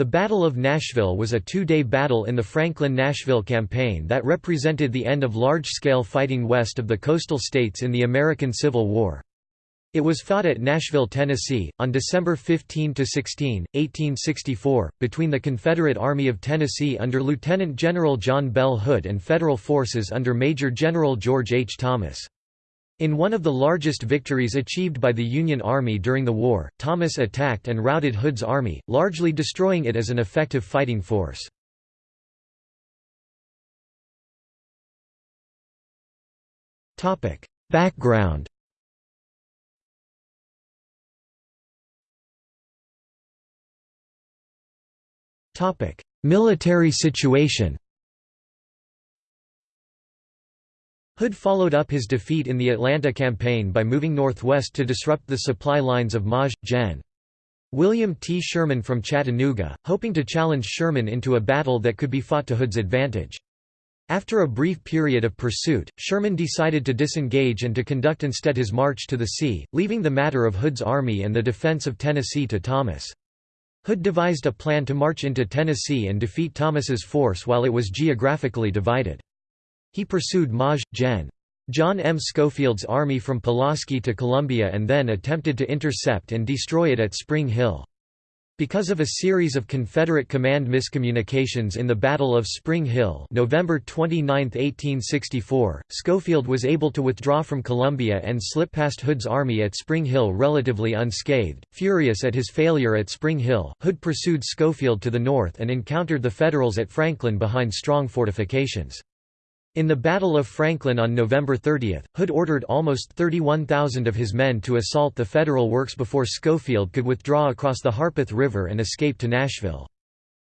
The Battle of Nashville was a two-day battle in the Franklin-Nashville campaign that represented the end of large-scale fighting west of the coastal states in the American Civil War. It was fought at Nashville, Tennessee, on December 15–16, 1864, between the Confederate Army of Tennessee under Lieutenant General John Bell Hood and Federal forces under Major General George H. Thomas. In one of the largest victories achieved by the Union Army during the war, Thomas attacked and routed Hood's army, largely destroying it as an effective fighting force. Background Military situation Hood followed up his defeat in the Atlanta campaign by moving northwest to disrupt the supply lines of Maj. Gen. William T. Sherman from Chattanooga, hoping to challenge Sherman into a battle that could be fought to Hood's advantage. After a brief period of pursuit, Sherman decided to disengage and to conduct instead his march to the sea, leaving the matter of Hood's army and the defense of Tennessee to Thomas. Hood devised a plan to march into Tennessee and defeat Thomas's force while it was geographically divided. He pursued Maj. Gen. John M. Schofield's army from Pulaski to Columbia and then attempted to intercept and destroy it at Spring Hill. Because of a series of Confederate command miscommunications in the Battle of Spring Hill November 29, 1864, Schofield was able to withdraw from Columbia and slip past Hood's army at Spring Hill relatively unscathed. Furious at his failure at Spring Hill, Hood pursued Schofield to the north and encountered the Federals at Franklin behind strong fortifications. In the Battle of Franklin on November 30, Hood ordered almost 31,000 of his men to assault the Federal works before Schofield could withdraw across the Harpeth River and escape to Nashville.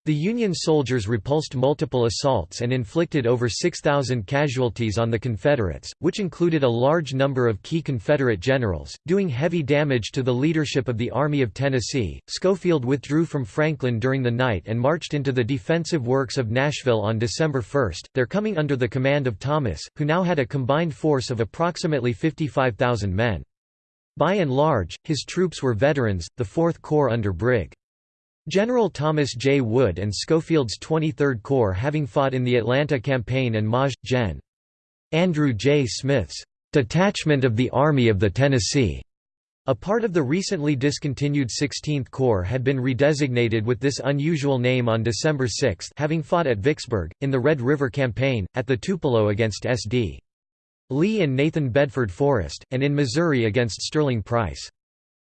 The Union soldiers repulsed multiple assaults and inflicted over 6,000 casualties on the Confederates, which included a large number of key Confederate generals, doing heavy damage to the leadership of the Army of Tennessee. Schofield withdrew from Franklin during the night and marched into the defensive works of Nashville on December 1, their coming under the command of Thomas, who now had a combined force of approximately 55,000 men. By and large, his troops were veterans, the Fourth Corps under Brig. General Thomas J. Wood and Schofield's 23rd Corps having fought in the Atlanta Campaign and Maj. Gen. Andrew J. Smith's detachment of the Army of the Tennessee. A part of the recently discontinued 16th Corps had been redesignated with this unusual name on December 6 having fought at Vicksburg, in the Red River Campaign, at the Tupelo against S.D. Lee and Nathan Bedford Forrest, and in Missouri against Sterling Price.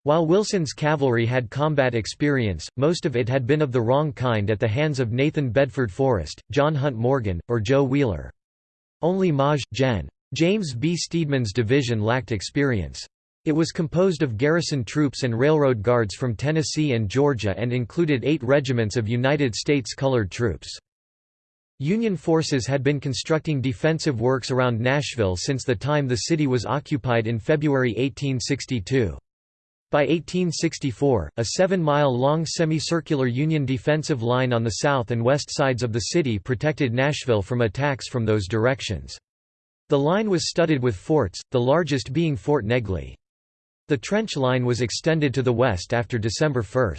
While Wilson's cavalry had combat experience, most of it had been of the wrong kind at the hands of Nathan Bedford Forrest, John Hunt Morgan, or Joe Wheeler. Only Maj. Gen. James B. Steedman's division lacked experience. It was composed of garrison troops and railroad guards from Tennessee and Georgia and included eight regiments of United States colored troops. Union forces had been constructing defensive works around Nashville since the time the city was occupied in February 1862. By 1864, a seven-mile-long semicircular Union defensive line on the south and west sides of the city protected Nashville from attacks from those directions. The line was studded with forts, the largest being Fort Negley. The trench line was extended to the west after December 1.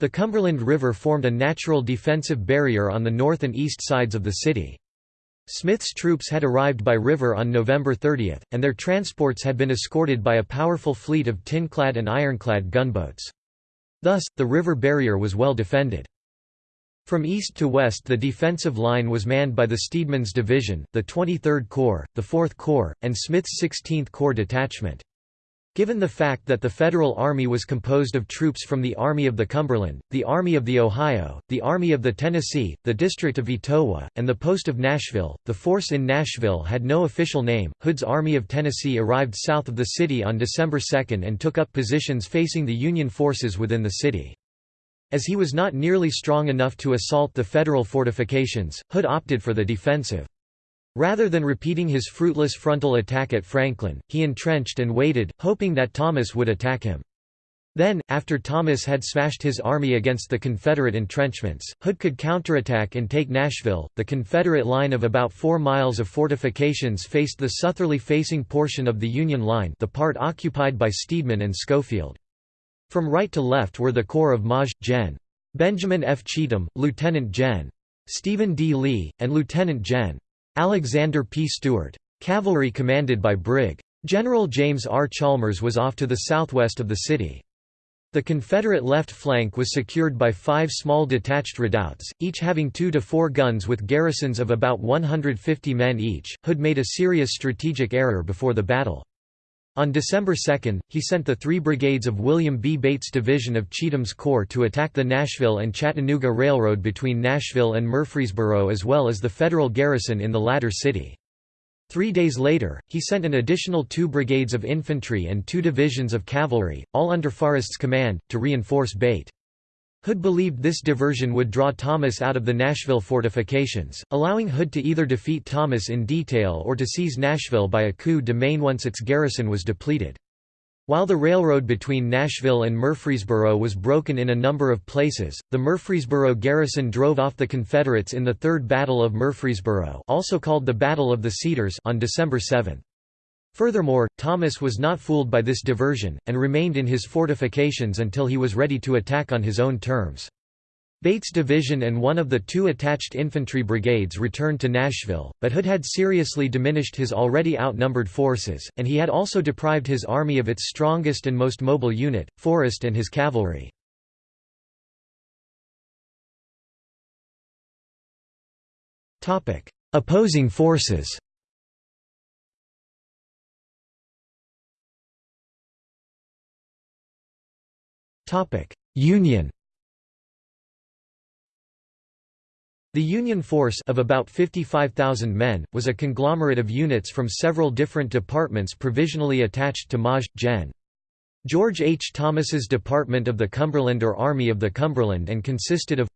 The Cumberland River formed a natural defensive barrier on the north and east sides of the city. Smith's troops had arrived by river on November 30, and their transports had been escorted by a powerful fleet of tin-clad and ironclad gunboats. Thus, the river barrier was well defended. From east to west the defensive line was manned by the Steedman's Division, the 23rd Corps, the 4th Corps, and Smith's 16th Corps detachment. Given the fact that the Federal Army was composed of troops from the Army of the Cumberland, the Army of the Ohio, the Army of the Tennessee, the District of Etowah, and the Post of Nashville, the force in Nashville had no official name. Hood's Army of Tennessee arrived south of the city on December 2 and took up positions facing the Union forces within the city. As he was not nearly strong enough to assault the Federal fortifications, Hood opted for the defensive. Rather than repeating his fruitless frontal attack at Franklin, he entrenched and waited, hoping that Thomas would attack him. Then, after Thomas had smashed his army against the Confederate entrenchments, Hood could counterattack and take Nashville. The Confederate line of about four miles of fortifications faced the southerly facing portion of the Union line, the part occupied by Steedman and Schofield. From right to left were the corps of Maj. Gen. Benjamin F. Cheatham, Lieutenant Gen. Stephen D. Lee, and Lieutenant Gen. Alexander P. Stewart. Cavalry commanded by Brig. General James R. Chalmers was off to the southwest of the city. The Confederate left flank was secured by five small detached redoubts, each having two to four guns with garrisons of about 150 men each. Hood made a serious strategic error before the battle. On December 2, he sent the three brigades of William B. Bate's division of Cheatham's Corps to attack the Nashville and Chattanooga Railroad between Nashville and Murfreesboro as well as the Federal garrison in the latter city. Three days later, he sent an additional two brigades of infantry and two divisions of cavalry, all under Forrest's command, to reinforce Bate. Hood believed this diversion would draw Thomas out of the Nashville fortifications, allowing Hood to either defeat Thomas in detail or to seize Nashville by a coup de main once its garrison was depleted. While the railroad between Nashville and Murfreesboro was broken in a number of places, the Murfreesboro garrison drove off the Confederates in the Third Battle of Murfreesboro also called the Battle of the Cedars on December 7. Furthermore, Thomas was not fooled by this diversion, and remained in his fortifications until he was ready to attack on his own terms. Bate's division and one of the two attached infantry brigades returned to Nashville, but Hood had seriously diminished his already outnumbered forces, and he had also deprived his army of its strongest and most mobile unit, Forrest and his cavalry. Opposing forces Union The Union force of about 55,000 men, was a conglomerate of units from several different departments provisionally attached to Maj. Gen. George H. Thomas's Department of the Cumberland or Army of the Cumberland and consisted of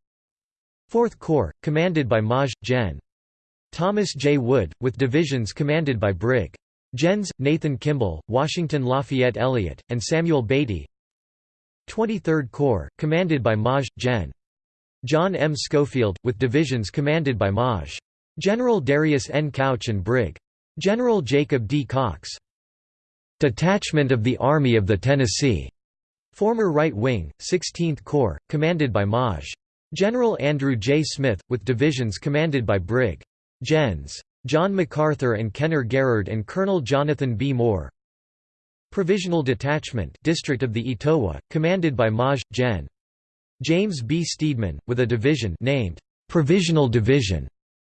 4th Corps, commanded by Maj. Gen. Thomas J. Wood, with divisions commanded by Brig. Gens. Nathan Kimball, Washington Lafayette Elliott, and Samuel Beatty 23rd Corps, commanded by Maj. Gen. John M. Schofield, with divisions commanded by Maj. General Darius N. Couch and Brig. General Jacob D. Cox. Detachment of the Army of the Tennessee, former right wing, 16th Corps, commanded by Maj. General Andrew J. Smith, with divisions commanded by Brig. Gens. John McArthur and Kenner Garrard and Colonel Jonathan B. Moore. Provisional Detachment District of the Etowah, commanded by Maj. Gen. James B. Steedman, with a division named Provisional Division,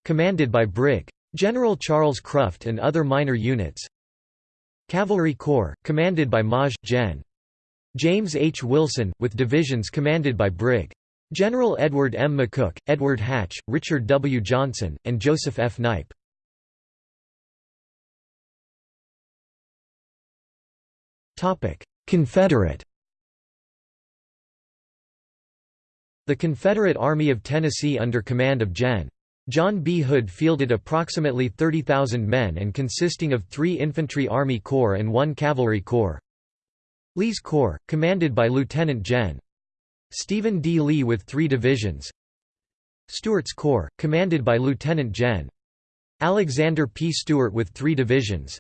commanded by Brig. General Charles Cruft and other minor units. Cavalry Corps, commanded by Maj. Gen. James H. Wilson, with divisions commanded by Brig. General Edward M. McCook, Edward Hatch, Richard W. Johnson, and Joseph F. Knipe. Confederate The Confederate Army of Tennessee under command of Gen. John B. Hood fielded approximately 30,000 men and consisting of three infantry army corps and one cavalry corps. Lee's Corps, commanded by Lieutenant Gen. Stephen D. Lee with three divisions. Stewart's Corps, commanded by Lieutenant Gen. Alexander P. Stewart with three divisions.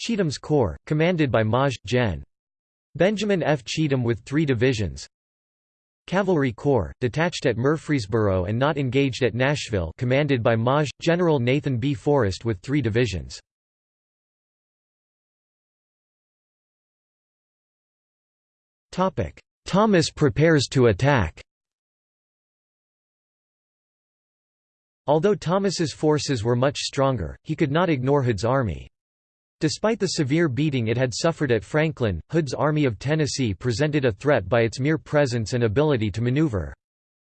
Cheatham's Corps, commanded by Maj. Gen. Benjamin F. Cheatham with three divisions. Cavalry Corps, detached at Murfreesboro and not engaged at Nashville commanded by Maj. General Nathan B. Forrest with three divisions. Thomas prepares to attack Although Thomas's forces were much stronger, he could not ignore Hood's army. Despite the severe beating it had suffered at Franklin, Hood's Army of Tennessee presented a threat by its mere presence and ability to maneuver.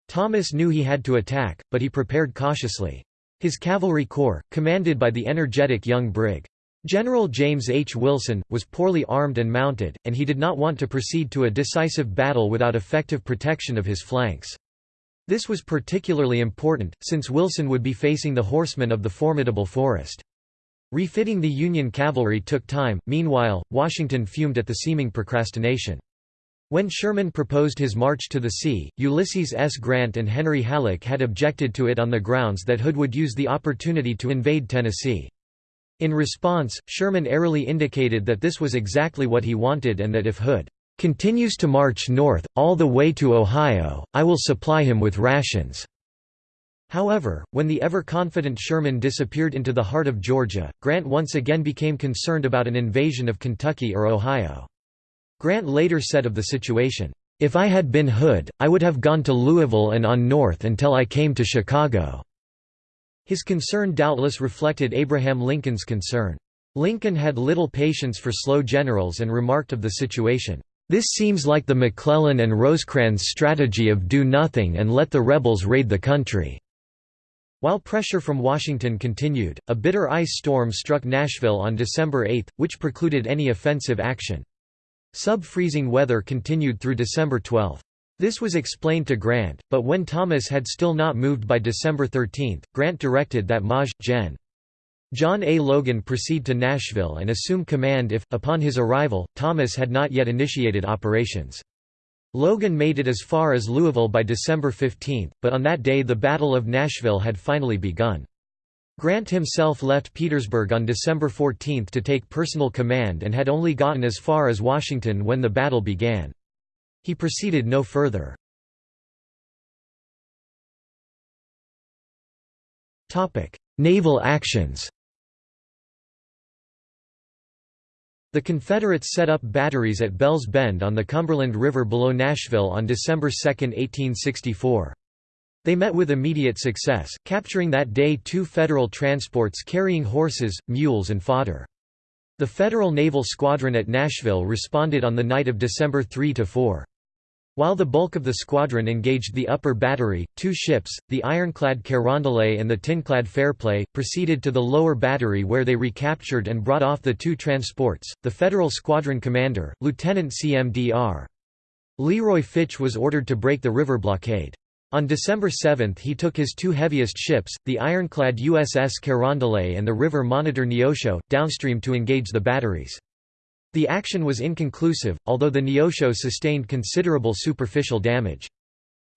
Thomas knew he had to attack, but he prepared cautiously. His cavalry corps, commanded by the energetic young Brig. General James H. Wilson, was poorly armed and mounted, and he did not want to proceed to a decisive battle without effective protection of his flanks. This was particularly important, since Wilson would be facing the horsemen of the formidable Forrest. Refitting the Union cavalry took time, meanwhile, Washington fumed at the seeming procrastination. When Sherman proposed his march to the sea, Ulysses S. Grant and Henry Halleck had objected to it on the grounds that Hood would use the opportunity to invade Tennessee. In response, Sherman airily indicated that this was exactly what he wanted and that if Hood continues to march north, all the way to Ohio, I will supply him with rations." However, when the ever-confident Sherman disappeared into the heart of Georgia, Grant once again became concerned about an invasion of Kentucky or Ohio. Grant later said of the situation, "...if I had been Hood, I would have gone to Louisville and on north until I came to Chicago." His concern doubtless reflected Abraham Lincoln's concern. Lincoln had little patience for slow generals and remarked of the situation, "...this seems like the McClellan and Rosecrans strategy of do nothing and let the rebels raid the country." While pressure from Washington continued, a bitter ice storm struck Nashville on December 8, which precluded any offensive action. Sub-freezing weather continued through December 12. This was explained to Grant, but when Thomas had still not moved by December 13, Grant directed that Maj. Gen. John A. Logan proceed to Nashville and assume command if, upon his arrival, Thomas had not yet initiated operations. Logan made it as far as Louisville by December 15, but on that day the Battle of Nashville had finally begun. Grant himself left Petersburg on December 14 to take personal command and had only gotten as far as Washington when the battle began. He proceeded no further. Naval actions The Confederates set up batteries at Bells Bend on the Cumberland River below Nashville on December 2, 1864. They met with immediate success, capturing that day two Federal transports carrying horses, mules and fodder. The Federal Naval Squadron at Nashville responded on the night of December 3–4. While the bulk of the squadron engaged the upper battery, two ships, the ironclad Carondelet and the tinclad Fairplay, proceeded to the lower battery where they recaptured and brought off the two transports. The Federal squadron commander, Lieutenant CMDR. Leroy Fitch was ordered to break the river blockade. On December 7 he took his two heaviest ships, the ironclad USS Carondelet and the river monitor Neosho, downstream to engage the batteries. The action was inconclusive, although the Neosho sustained considerable superficial damage.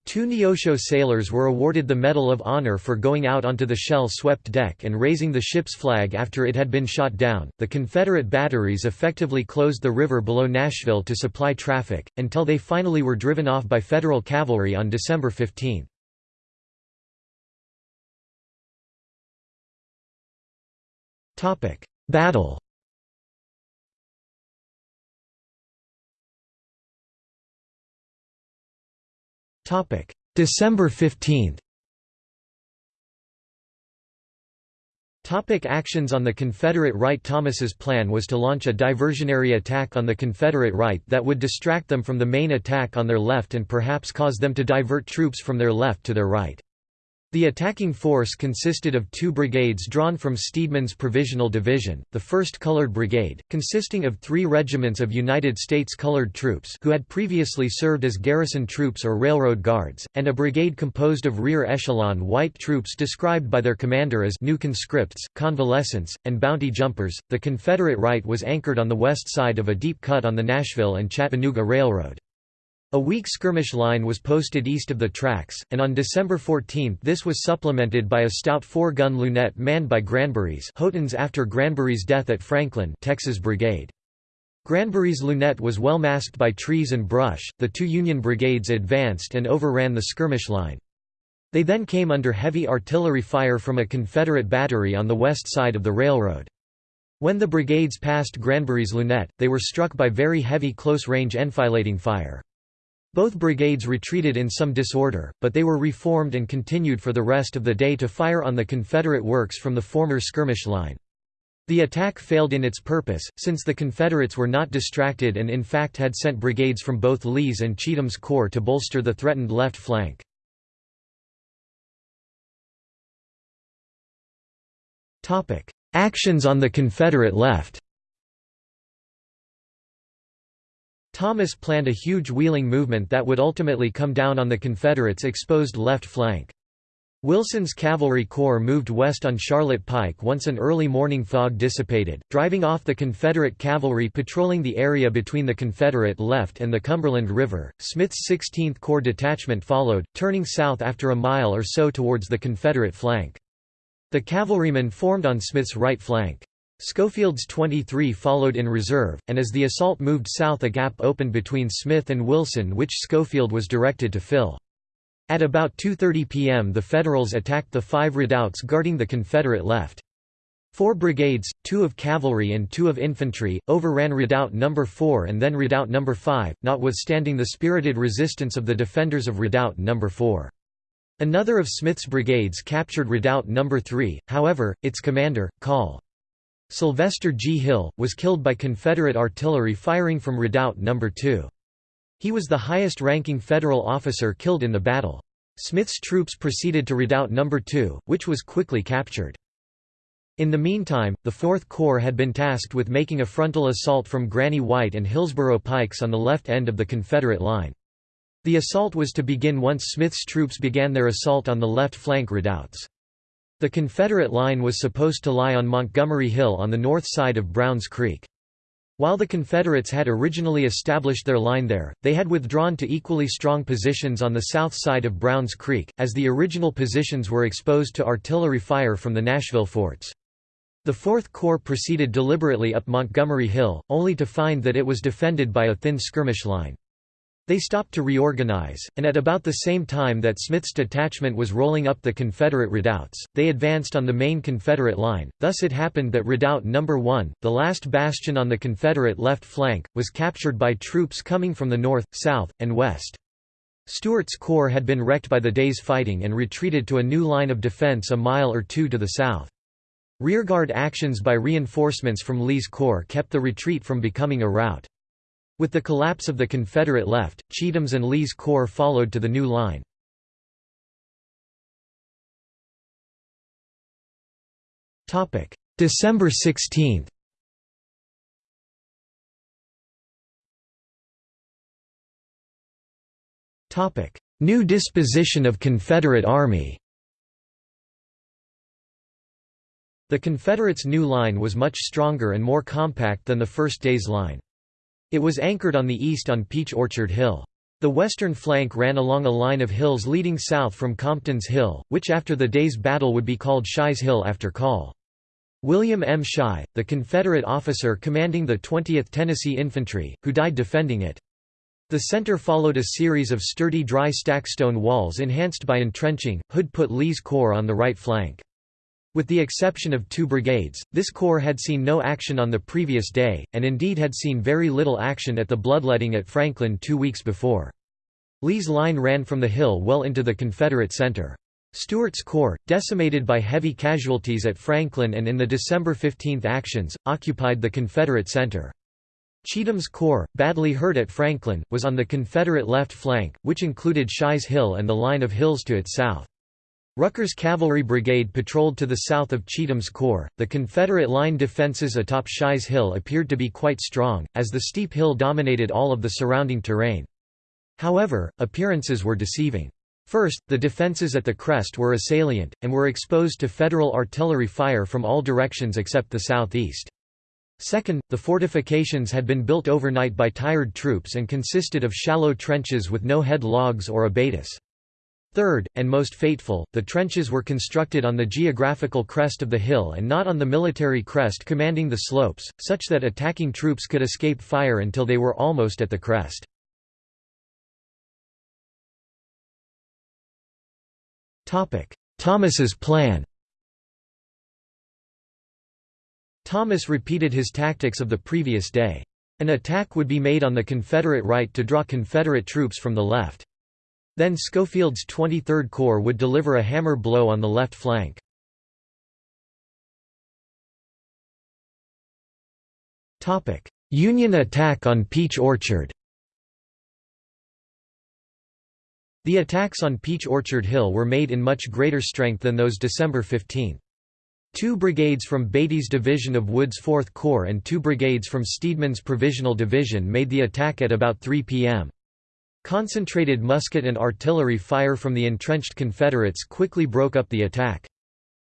Two Neosho sailors were awarded the Medal of Honor for going out onto the shell-swept deck and raising the ship's flag after it had been shot down. The Confederate batteries effectively closed the river below Nashville to supply traffic, until they finally were driven off by Federal cavalry on December 15. Battle December 15 Topic actions on the Confederate right. Thomas's plan was to launch a diversionary attack on the Confederate right that would distract them from the main attack on their left and perhaps cause them to divert troops from their left to their right. The attacking force consisted of two brigades drawn from Steedman's Provisional Division, the 1st Colored Brigade, consisting of three regiments of United States colored troops who had previously served as garrison troops or railroad guards, and a brigade composed of rear echelon white troops described by their commander as new conscripts, convalescents, and bounty jumpers. The Confederate right was anchored on the west side of a deep cut on the Nashville and Chattanooga Railroad. A weak skirmish line was posted east of the tracks, and on December 14 this was supplemented by a stout four-gun lunette manned by Granbury's Broughton's after Granbury's death at Franklin Texas Brigade. Granbury's lunette was well masked by trees and brush, the two Union brigades advanced and overran the skirmish line. They then came under heavy artillery fire from a Confederate battery on the west side of the railroad. When the brigades passed Granbury's lunette, they were struck by very heavy close-range enfilading fire. Both brigades retreated in some disorder, but they were reformed and continued for the rest of the day to fire on the Confederate works from the former skirmish line. The attack failed in its purpose, since the Confederates were not distracted and in fact had sent brigades from both Lee's and Cheatham's corps to bolster the threatened left flank. Actions on the Confederate left Thomas planned a huge wheeling movement that would ultimately come down on the Confederates' exposed left flank. Wilson's cavalry corps moved west on Charlotte Pike once an early morning fog dissipated, driving off the Confederate cavalry patrolling the area between the Confederate left and the Cumberland River. Smith's 16th Corps detachment followed, turning south after a mile or so towards the Confederate flank. The cavalrymen formed on Smith's right flank. Schofield's 23 followed in reserve, and as the assault moved south a gap opened between Smith and Wilson which Schofield was directed to fill. At about 2.30 p.m. the Federals attacked the five redoubts guarding the Confederate left. Four brigades, two of cavalry and two of infantry, overran Redoubt No. 4 and then Redoubt No. 5, notwithstanding the spirited resistance of the defenders of Redoubt No. 4. Another of Smith's brigades captured Redoubt No. 3, however, its commander, Col. Sylvester G. Hill, was killed by Confederate artillery firing from Redoubt No. 2. He was the highest-ranking Federal officer killed in the battle. Smith's troops proceeded to Redoubt No. 2, which was quickly captured. In the meantime, the Fourth Corps had been tasked with making a frontal assault from Granny White and Hillsborough Pikes on the left end of the Confederate line. The assault was to begin once Smith's troops began their assault on the left flank redoubts. The Confederate line was supposed to lie on Montgomery Hill on the north side of Browns Creek. While the Confederates had originally established their line there, they had withdrawn to equally strong positions on the south side of Browns Creek, as the original positions were exposed to artillery fire from the Nashville forts. The Fourth Corps proceeded deliberately up Montgomery Hill, only to find that it was defended by a thin skirmish line. They stopped to reorganize, and at about the same time that Smith's detachment was rolling up the Confederate redoubts, they advanced on the main Confederate line. Thus it happened that Redoubt No. 1, the last bastion on the Confederate left flank, was captured by troops coming from the north, south, and west. Stewart's corps had been wrecked by the day's fighting and retreated to a new line of defense a mile or two to the south. Rearguard actions by reinforcements from Lee's corps kept the retreat from becoming a rout. With the collapse of the Confederate left, Cheatham's and Lee's corps followed to the new line. December 16 New disposition of Confederate Army The Confederates' new line was much stronger and more compact than the first day's line. It was anchored on the east on Peach Orchard Hill. The western flank ran along a line of hills leading south from Compton's Hill, which after the day's battle would be called Shy's Hill after Col. William M. Shy, the Confederate officer commanding the 20th Tennessee Infantry, who died defending it. The center followed a series of sturdy dry stack stone walls enhanced by entrenching. Hood put Lee's corps on the right flank. With the exception of two brigades, this corps had seen no action on the previous day, and indeed had seen very little action at the bloodletting at Franklin two weeks before. Lee's line ran from the hill well into the Confederate center. Stewart's corps, decimated by heavy casualties at Franklin and in the December 15 actions, occupied the Confederate center. Cheatham's corps, badly hurt at Franklin, was on the Confederate left flank, which included Shy's Hill and the line of hills to its south. Rucker's Cavalry Brigade patrolled to the south of Cheatham's Corps. The Confederate line defenses atop Shy's Hill appeared to be quite strong, as the steep hill dominated all of the surrounding terrain. However, appearances were deceiving. First, the defenses at the crest were a salient, and were exposed to Federal artillery fire from all directions except the southeast. Second, the fortifications had been built overnight by tired troops and consisted of shallow trenches with no head logs or abatis. Third, and most fateful, the trenches were constructed on the geographical crest of the hill and not on the military crest commanding the slopes, such that attacking troops could escape fire until they were almost at the crest. Thomas's plan Thomas repeated his tactics of the previous day. An attack would be made on the Confederate right to draw Confederate troops from the left. Then Schofield's 23rd Corps would deliver a hammer blow on the left flank. Union attack on Peach Orchard The attacks on Peach Orchard Hill were made in much greater strength than those December 15. Two brigades from Beatty's division of Wood's 4th Corps and two brigades from Steedman's Provisional Division made the attack at about 3 p.m. Concentrated musket and artillery fire from the entrenched Confederates quickly broke up the attack.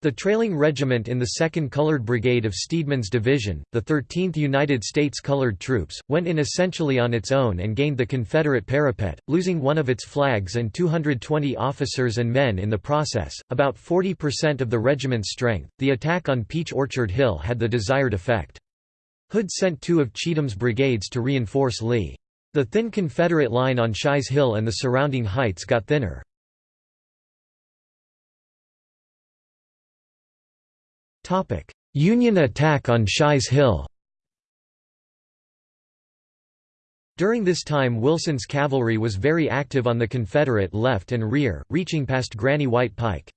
The trailing regiment in the 2nd Colored Brigade of Steedman's Division, the 13th United States Colored Troops, went in essentially on its own and gained the Confederate parapet, losing one of its flags and 220 officers and men in the process, about 40% of the regiment's strength. The attack on Peach Orchard Hill had the desired effect. Hood sent two of Cheatham's brigades to reinforce Lee. The thin Confederate line on Shy's Hill and the surrounding heights got thinner. Union attack on Shy's Hill During this time Wilson's cavalry was very active on the Confederate left and rear, reaching past Granny White Pike.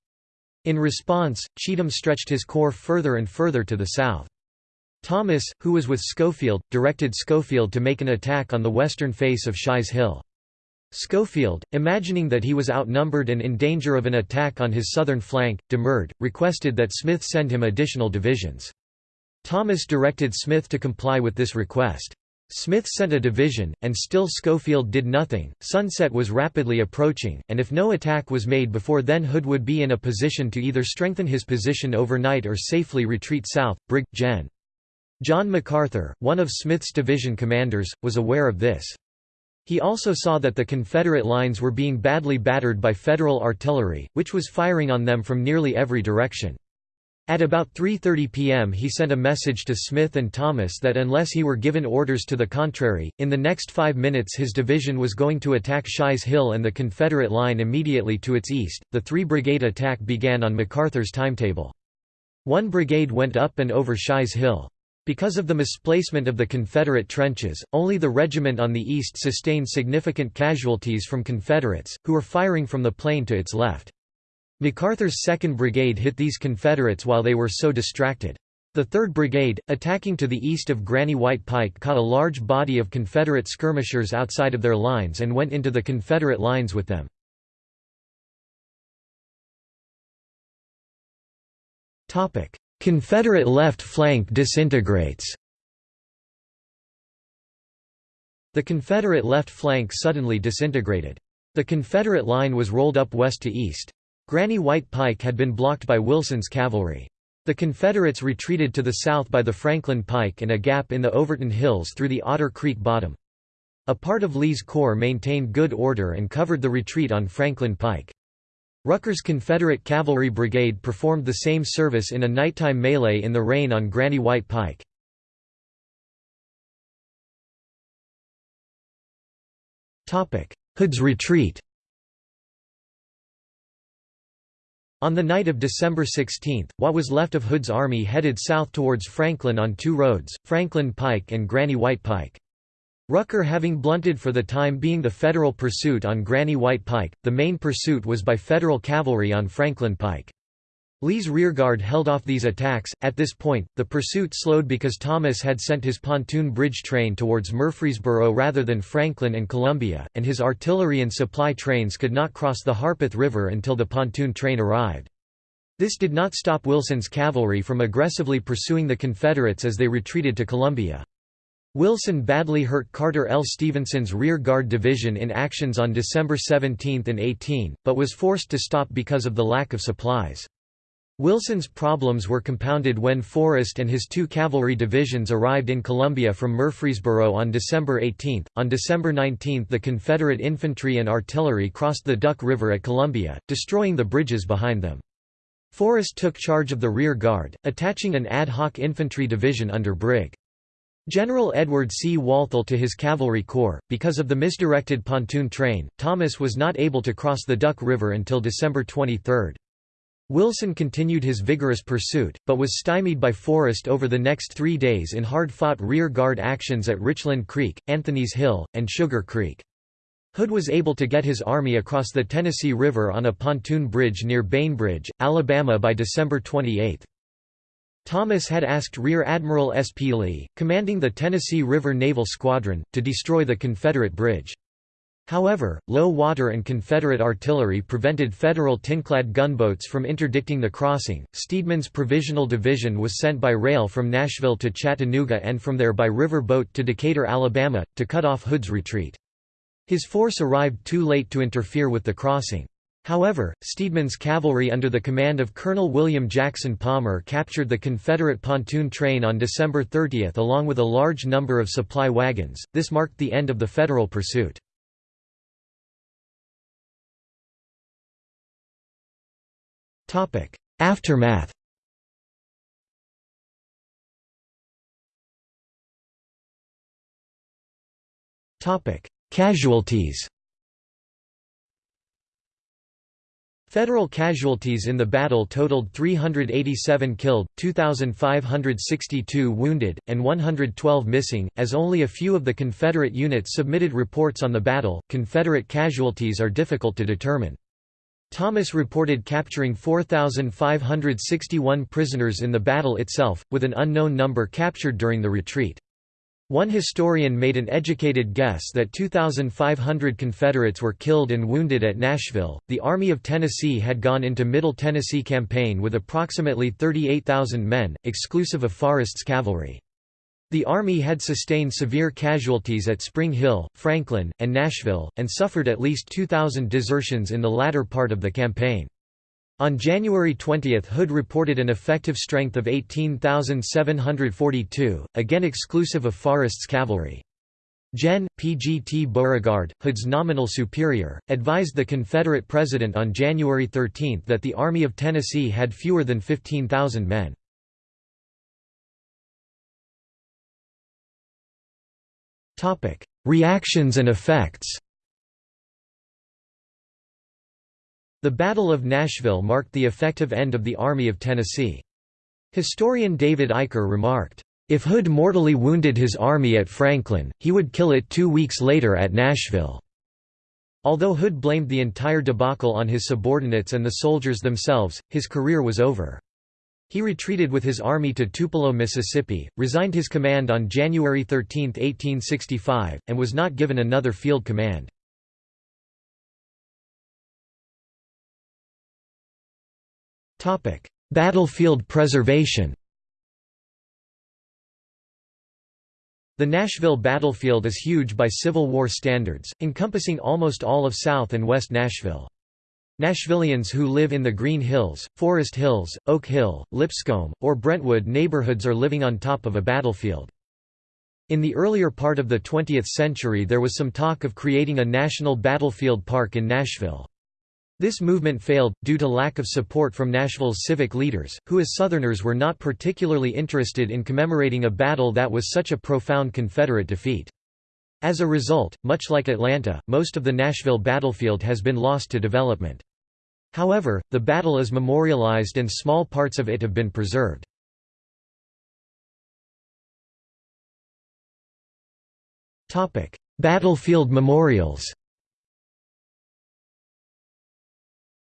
In response, Cheatham stretched his corps further and further to the south. Thomas, who was with Schofield, directed Schofield to make an attack on the western face of Shy's Hill. Schofield, imagining that he was outnumbered and in danger of an attack on his southern flank, demurred, requested that Smith send him additional divisions. Thomas directed Smith to comply with this request. Smith sent a division, and still Schofield did nothing. Sunset was rapidly approaching, and if no attack was made before then Hood would be in a position to either strengthen his position overnight or safely retreat south. Brig. Gen. John McArthur, one of Smith's division commanders, was aware of this. He also saw that the Confederate lines were being badly battered by Federal artillery, which was firing on them from nearly every direction. At about 3.30 p.m. he sent a message to Smith and Thomas that unless he were given orders to the contrary, in the next five minutes his division was going to attack Shy's Hill and the Confederate line immediately to its east. The three-brigade attack began on McArthur's timetable. One brigade went up and over Shy's Hill. Because of the misplacement of the Confederate trenches, only the regiment on the east sustained significant casualties from Confederates, who were firing from the plain to its left. McArthur's 2nd Brigade hit these Confederates while they were so distracted. The 3rd Brigade, attacking to the east of Granny White Pike caught a large body of Confederate skirmishers outside of their lines and went into the Confederate lines with them. Confederate left flank disintegrates The Confederate left flank suddenly disintegrated. The Confederate line was rolled up west to east. Granny White Pike had been blocked by Wilson's cavalry. The Confederates retreated to the south by the Franklin Pike and a gap in the Overton Hills through the Otter Creek bottom. A part of Lee's corps maintained good order and covered the retreat on Franklin Pike. Rucker's Confederate Cavalry Brigade performed the same service in a nighttime melee in the rain on Granny White Pike. Hood's retreat On the night of December 16, what was left of Hood's army headed south towards Franklin on two roads, Franklin Pike and Granny White Pike. Rucker having blunted for the time being the Federal pursuit on Granny White Pike, the main pursuit was by Federal cavalry on Franklin Pike. Lee's rearguard held off these attacks. At this point, the pursuit slowed because Thomas had sent his pontoon bridge train towards Murfreesboro rather than Franklin and Columbia, and his artillery and supply trains could not cross the Harpeth River until the pontoon train arrived. This did not stop Wilson's cavalry from aggressively pursuing the Confederates as they retreated to Columbia. Wilson badly hurt Carter L. Stevenson's rear guard division in actions on December 17 and 18, but was forced to stop because of the lack of supplies. Wilson's problems were compounded when Forrest and his two cavalry divisions arrived in Columbia from Murfreesboro on December 18. On December 19 the Confederate infantry and artillery crossed the Duck River at Columbia, destroying the bridges behind them. Forrest took charge of the rear guard, attaching an ad hoc infantry division under Brig. General Edward C. Walthall to his cavalry corps. Because of the misdirected pontoon train, Thomas was not able to cross the Duck River until December 23. Wilson continued his vigorous pursuit, but was stymied by Forrest over the next three days in hard-fought rear-guard actions at Richland Creek, Anthony's Hill, and Sugar Creek. Hood was able to get his army across the Tennessee River on a pontoon bridge near Bainbridge, Alabama by December 28. Thomas had asked Rear Admiral S. P. Lee, commanding the Tennessee River Naval Squadron, to destroy the Confederate bridge. However, low water and Confederate artillery prevented Federal tinclad gunboats from interdicting the crossing. Steedman's Provisional Division was sent by rail from Nashville to Chattanooga and from there by river boat to Decatur, Alabama, to cut off Hood's retreat. His force arrived too late to interfere with the crossing. However, Steedman's cavalry under the command of Colonel William Jackson Palmer captured the Confederate pontoon train on December 30 along with a large number of supply wagons. This marked the end of the Federal pursuit. Aftermath Casualties Federal casualties in the battle totaled 387 killed, 2,562 wounded, and 112 missing. As only a few of the Confederate units submitted reports on the battle, Confederate casualties are difficult to determine. Thomas reported capturing 4,561 prisoners in the battle itself, with an unknown number captured during the retreat. One historian made an educated guess that 2,500 Confederates were killed and wounded at Nashville. The Army of Tennessee had gone into Middle Tennessee campaign with approximately 38,000 men, exclusive of Forrest's cavalry. The Army had sustained severe casualties at Spring Hill, Franklin, and Nashville, and suffered at least 2,000 desertions in the latter part of the campaign. On January 20 Hood reported an effective strength of 18,742, again exclusive of Forrest's cavalry. Gen. P.G.T. Beauregard, Hood's nominal superior, advised the Confederate president on January 13 that the Army of Tennessee had fewer than 15,000 men. Reactions and effects The Battle of Nashville marked the effective end of the Army of Tennessee. Historian David Eicher remarked, "...if Hood mortally wounded his army at Franklin, he would kill it two weeks later at Nashville." Although Hood blamed the entire debacle on his subordinates and the soldiers themselves, his career was over. He retreated with his army to Tupelo, Mississippi, resigned his command on January 13, 1865, and was not given another field command. Battlefield preservation The Nashville battlefield is huge by Civil War standards, encompassing almost all of South and West Nashville. Nashvillians who live in the Green Hills, Forest Hills, Oak Hill, Lipscomb, or Brentwood neighborhoods are living on top of a battlefield. In the earlier part of the 20th century there was some talk of creating a national battlefield park in Nashville. This movement failed, due to lack of support from Nashville's civic leaders, who as Southerners were not particularly interested in commemorating a battle that was such a profound Confederate defeat. As a result, much like Atlanta, most of the Nashville battlefield has been lost to development. However, the battle is memorialized and small parts of it have been preserved. Battlefield memorials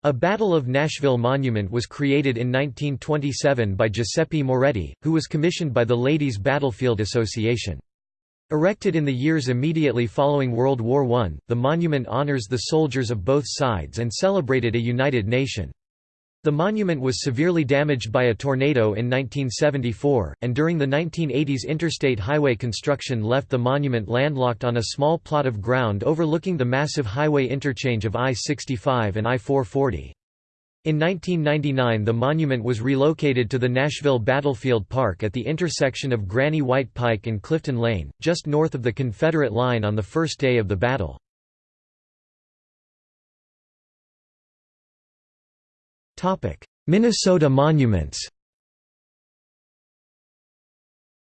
A Battle of Nashville monument was created in 1927 by Giuseppe Moretti, who was commissioned by the Ladies Battlefield Association. Erected in the years immediately following World War I, the monument honors the soldiers of both sides and celebrated a united nation. The monument was severely damaged by a tornado in 1974, and during the 1980s interstate highway construction left the monument landlocked on a small plot of ground overlooking the massive highway interchange of I-65 and I-440. In 1999 the monument was relocated to the Nashville Battlefield Park at the intersection of Granny White Pike and Clifton Lane, just north of the Confederate line on the first day of the battle. Minnesota monuments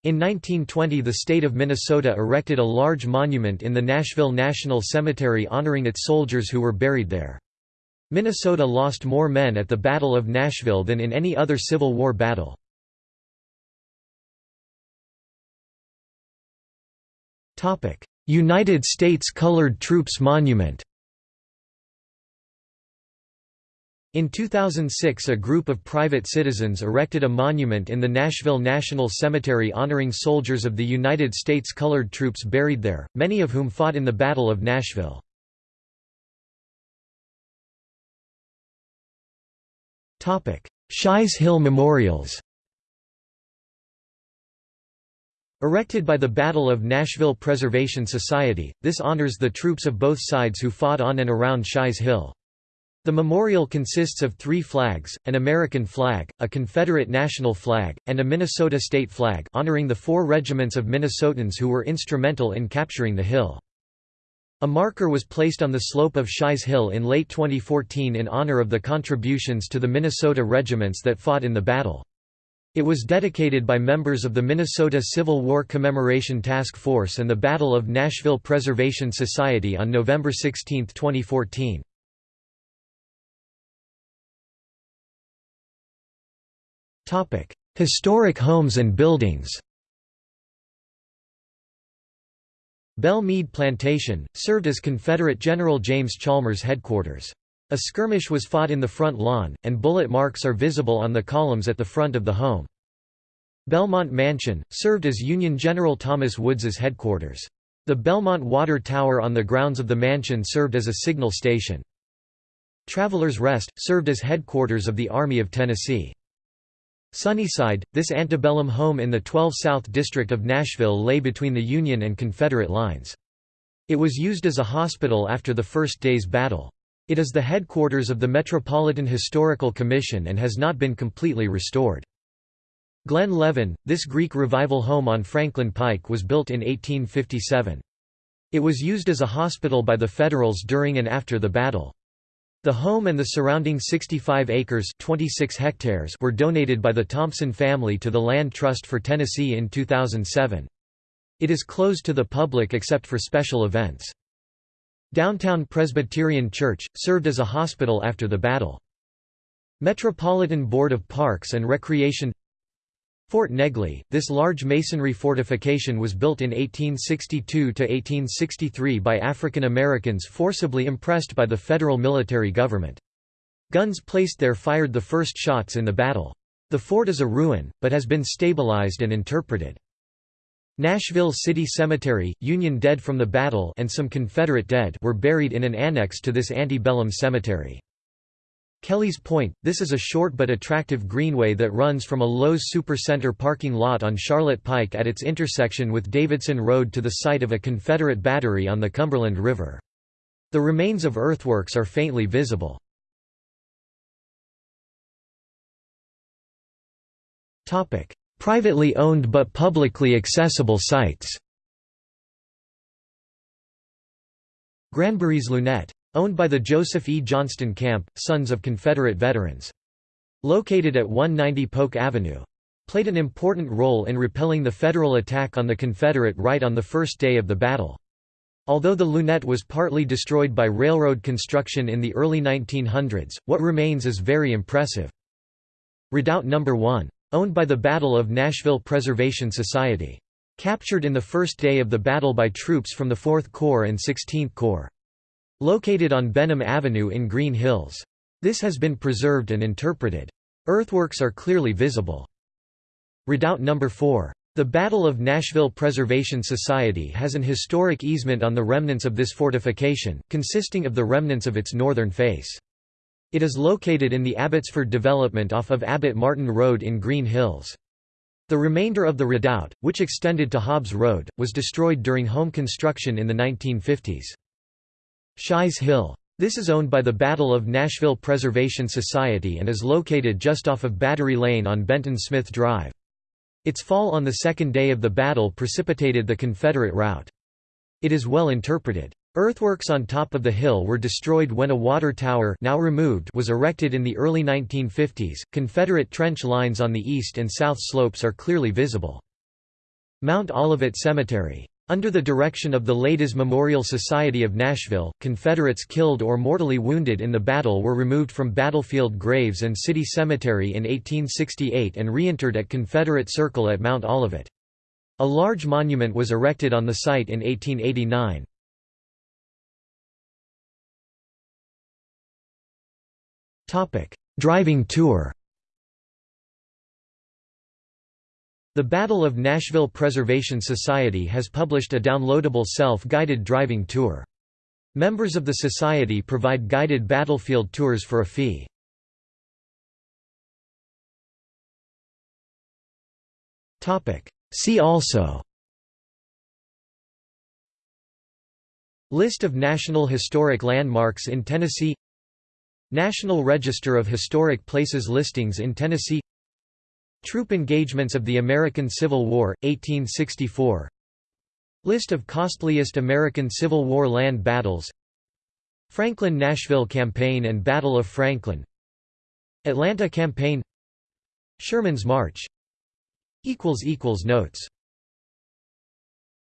In 1920 the state of Minnesota erected a large monument in the Nashville National Cemetery honoring its soldiers who were buried there. Minnesota lost more men at the Battle of Nashville than in any other Civil War battle. United States Colored Troops Monument In 2006 a group of private citizens erected a monument in the Nashville National Cemetery honoring soldiers of the United States colored troops buried there, many of whom fought in the Battle of Nashville. Shy's Hill Memorials Erected by the Battle of Nashville Preservation Society, this honors the troops of both sides who fought on and around Shy's Hill. The memorial consists of three flags, an American flag, a Confederate national flag, and a Minnesota state flag honoring the four regiments of Minnesotans who were instrumental in capturing the hill. A marker was placed on the slope of Shy's Hill in late 2014 in honor of the contributions to the Minnesota regiments that fought in the battle. It was dedicated by members of the Minnesota Civil War Commemoration Task Force and the Battle of Nashville Preservation Society on November 16, 2014. Historic homes and buildings Belle Meade Plantation, served as Confederate General James Chalmers' headquarters. A skirmish was fought in the front lawn, and bullet marks are visible on the columns at the front of the home. Belmont Mansion, served as Union General Thomas Woods's headquarters. The Belmont Water Tower on the grounds of the mansion served as a signal station. Travelers Rest, served as headquarters of the Army of Tennessee. Sunnyside, this antebellum home in the 12 South District of Nashville lay between the Union and Confederate lines. It was used as a hospital after the First Day's Battle. It is the headquarters of the Metropolitan Historical Commission and has not been completely restored. Glen Leven, this Greek revival home on Franklin Pike was built in 1857. It was used as a hospital by the Federals during and after the battle. The home and the surrounding 65 acres 26 hectares were donated by the Thompson family to the Land Trust for Tennessee in 2007. It is closed to the public except for special events. Downtown Presbyterian Church, served as a hospital after the battle. Metropolitan Board of Parks and Recreation Fort Negley, this large masonry fortification was built in 1862–1863 by African Americans forcibly impressed by the federal military government. Guns placed there fired the first shots in the battle. The fort is a ruin, but has been stabilized and interpreted. Nashville City Cemetery, Union dead from the battle and some Confederate dead were buried in an annex to this antebellum cemetery. Kelley's Point, this is a short but attractive greenway that runs from a Lowe's Supercenter parking lot on Charlotte Pike at its intersection with Davidson Road to the site of a Confederate battery on the Cumberland River. The remains of earthworks are faintly visible. Privately owned but publicly accessible sites Granbury's Lunette Owned by the Joseph E. Johnston Camp, Sons of Confederate Veterans. Located at 190 Polk Avenue. Played an important role in repelling the Federal attack on the Confederate right on the first day of the battle. Although the lunette was partly destroyed by railroad construction in the early 1900s, what remains is very impressive. Redoubt No. 1. Owned by the Battle of Nashville Preservation Society. Captured in the first day of the battle by troops from the 4th Corps and 16th Corps. Located on Benham Avenue in Green Hills. This has been preserved and interpreted. Earthworks are clearly visible. Redoubt No. 4. The Battle of Nashville Preservation Society has an historic easement on the remnants of this fortification, consisting of the remnants of its northern face. It is located in the Abbotsford development off of Abbott Martin Road in Green Hills. The remainder of the redoubt, which extended to Hobbs Road, was destroyed during home construction in the 1950s. Shy's Hill. This is owned by the Battle of Nashville Preservation Society and is located just off of Battery Lane on Benton Smith Drive. Its fall on the second day of the battle precipitated the Confederate rout. It is well interpreted. Earthworks on top of the hill were destroyed when a water tower now removed was erected in the early 1950s. Confederate trench lines on the east and south slopes are clearly visible. Mount Olivet Cemetery under the direction of the Ladies Memorial Society of Nashville, Confederates killed or mortally wounded in the battle were removed from battlefield graves and city cemetery in 1868 and reinterred at Confederate Circle at Mount Olivet. A large monument was erected on the site in 1889. Driving tour The Battle of Nashville Preservation Society has published a downloadable self-guided driving tour. Members of the society provide guided battlefield tours for a fee. See also List of National Historic Landmarks in Tennessee National Register of Historic Places listings in Tennessee Troop engagements of the American Civil War, 1864 List of costliest American Civil War land battles. Franklin–Nashville Campaign and Battle of Franklin. Atlanta Campaign. Sherman's March. Notes